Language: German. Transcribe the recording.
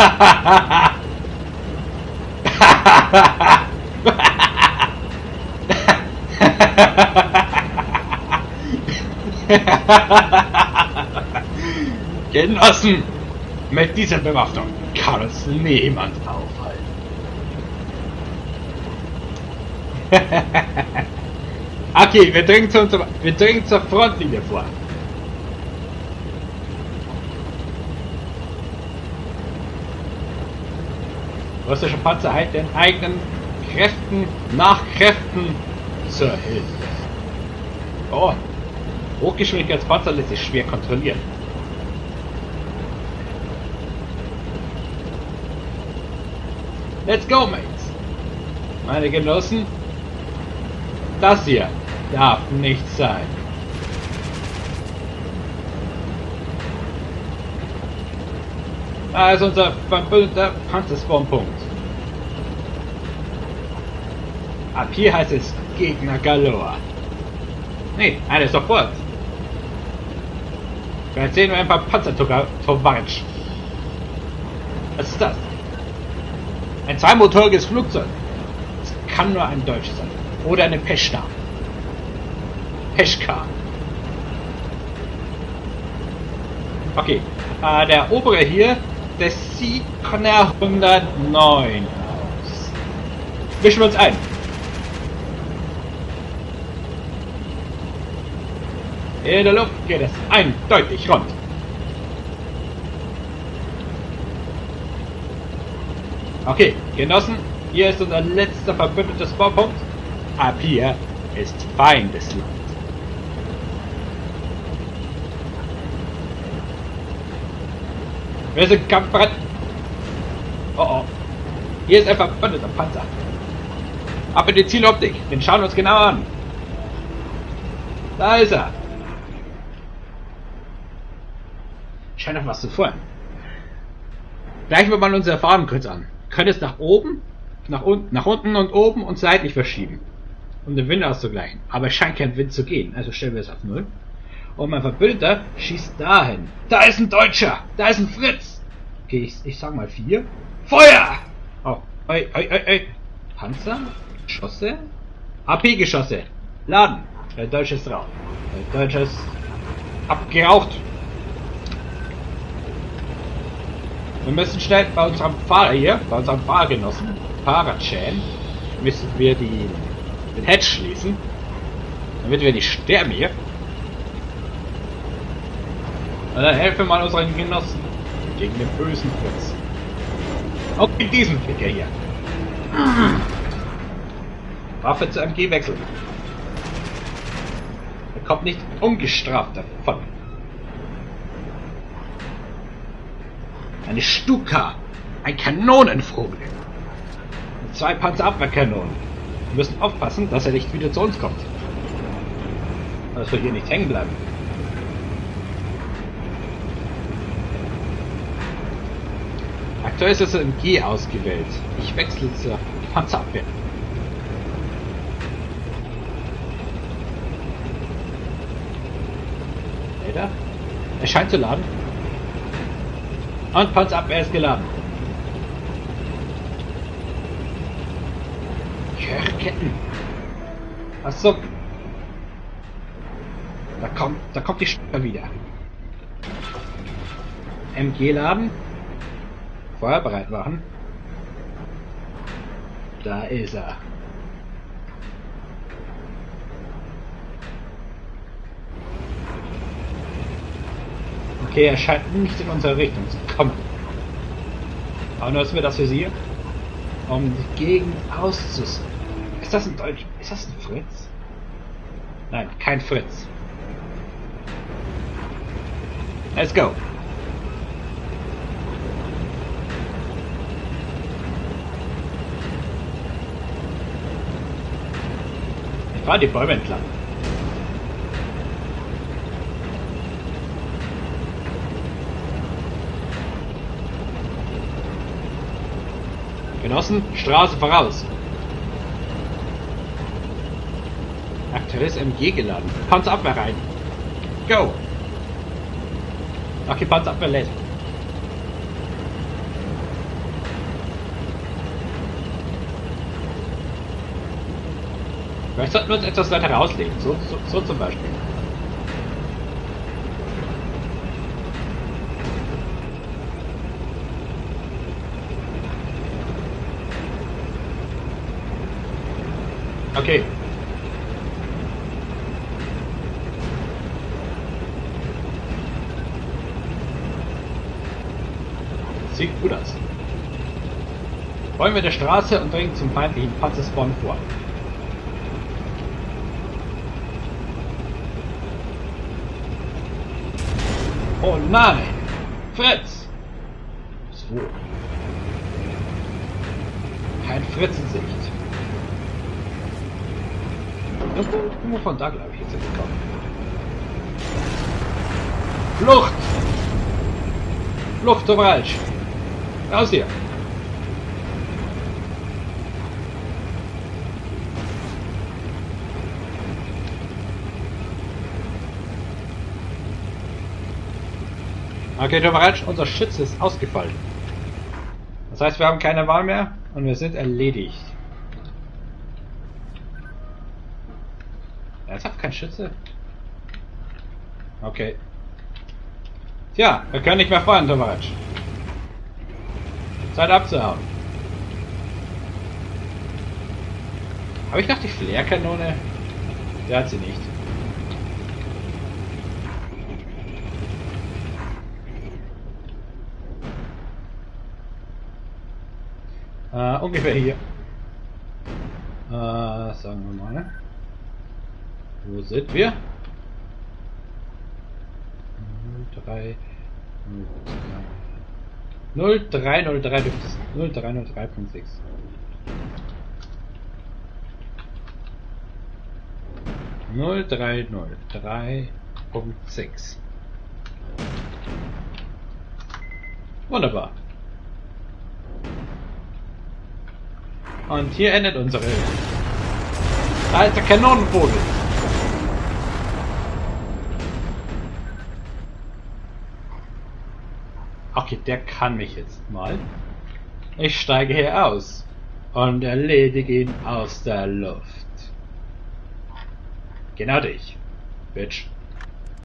Genossen, mit dieser Bewaffnung kann uns niemand aufhalten. okay, wir dringen, zu unserer, wir dringen zur Frontlinie vor. Russische Panzer halten den eigenen Kräften nach Kräften zur Hilfe. Oh, Hochgeschwindigkeitspanzer lässt sich schwer kontrollieren. Let's go, mates! Meine Genossen, das hier darf nicht sein. Da ist unser verbündeter Panzerspawnpunkt. Ab hier heißt es Gegner Galore. Nee, eine sofort. Vielleicht sehen wir ein paar Panzer Tovarich. Was ist das? Ein zweimotoriges Flugzeug. Es kann nur ein Deutsch sein. Oder eine Peschka. Peschka. Okay. Äh, der obere hier, der der 109 aus. Mischen wir uns ein. In der Luft geht es eindeutig rund. Okay, Genossen, hier ist unser letzter verbündetes Baupunkt. Ab hier ist Feindesland. Wir sind kampfbereit. Oh oh. Hier ist ein verbündeter Panzer. Ab in die Zieloptik. Den schauen wir uns genau an. Da ist er. Scheint noch was zu freuen. Gleichen wir mal unsere Farben kurz an. Können es nach oben, nach unten, nach unten und oben und seitlich verschieben. Um den Wind auszugleichen. Aber es scheint kein Wind zu gehen. Also stellen wir es auf Null. Und mein Verbündeter schießt dahin. Da ist ein Deutscher! Da ist ein Fritz! Okay, ich, ich sag mal vier. Feuer! Oh, oi, oi, oi, oi. Panzer? Geschosse? AP-Geschosse. Laden. Der Deutsche ist drauf. Der Deutsche ist abgeraucht. Wir müssen schnell bei unserem Fahrer hier, bei unserem Fahrgenossen, Fahrradschäden, müssen wir die, den Hedge schließen, damit wir nicht sterben hier. Dann helfen wir mal unseren Genossen gegen den bösen Fritz. Auch in diesem Ficker hier. Waffe zu MG wechseln. Er kommt nicht ungestraft davon. Eine Stuka. Ein Kanonenvogel. Und zwei Panzerabwehrkanonen. Wir müssen aufpassen, dass er nicht wieder zu uns kommt. Dass wir hier nicht hängen bleiben. Aktuell ist das MG ausgewählt. Ich wechsle zur Panzerabwehr. Er scheint zu laden. Und Panzerabwehr ist geladen. Ketten. Achso. Da kommt, da kommt die Steuer wieder. MG laden. Feuer bereit machen. Da ist er. Okay, er scheint nicht in unsere Richtung zu kommen. Aber nutzen wir das für Sie, um die Gegend auszusehen. Ist das ein Deutsch? Ist das ein Fritz? Nein, kein Fritz. Let's go. Ich fahre die Bäume entlang. Genossen, Straße voraus. Aktuelles MG geladen. Panzerabwehr rein. Go! Okay, Panzerabwehr lädt. Vielleicht sollten wir uns etwas weiter rauslegen. So, so, so zum Beispiel. Okay. Sieht gut aus. Folgen wir der Straße und dringen zum feindlichen Panzerspawn vor. Oh nein! Fritz! So. Kein Fritz in Sicht. Irgendwo von da, glaube ich, jetzt gekommen. Flucht! Flucht, Tovaralsch! Raus hier! Okay, Tovaralsch, unser Schütze ist ausgefallen. Das heißt, wir haben keine Wahl mehr und wir sind erledigt. Ernsthaft kein Schütze? Okay. Tja, wir können nicht mehr fahren, Tomaratsch. Zeit abzuhauen. Habe ich noch die Flairkanone? Der hat sie nicht. Äh, ungefähr hier. Äh, sagen wir mal. Wo sind wir? 03 0303 0303.6 0303.6 Wunderbar. Und hier endet unsere alte Kanonenvogel. Okay, der kann mich jetzt mal. Ich steige hier aus und erledige ihn aus der Luft. Genau dich, Bitch.